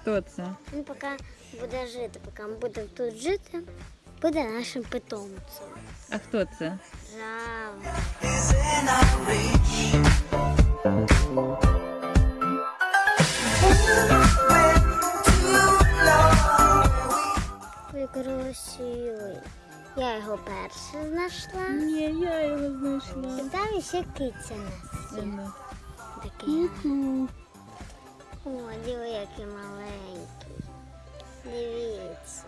Хто це? Він поки буде жити, поки ми будемо тут жити, буде нашим питомцем. А хто це? Жаво. Ой, красивий. Я його перша знайшла. Ні, я його знайшла. І там ще киця нас. Такий. О, диви, який маленький. Дивіться.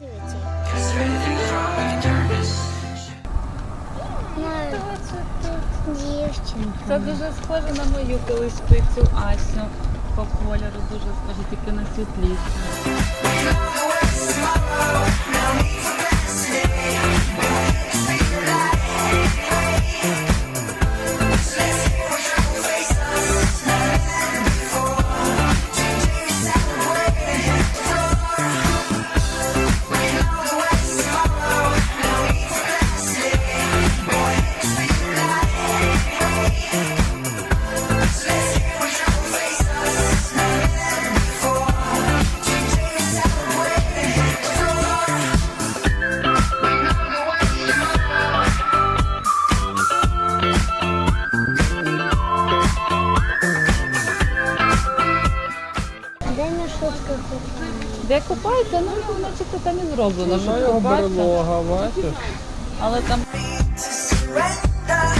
Дивіться. Тут дівчинка. Це дуже схоже на мою колись птицю Асю. По кольору дуже схоже, тільки на світліше. Де купається, ну значить там і зроблено, що бачиш? Але там surrender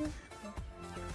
and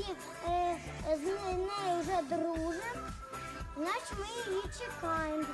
її е, з нею вже дружимо, значить ми її чекаємо,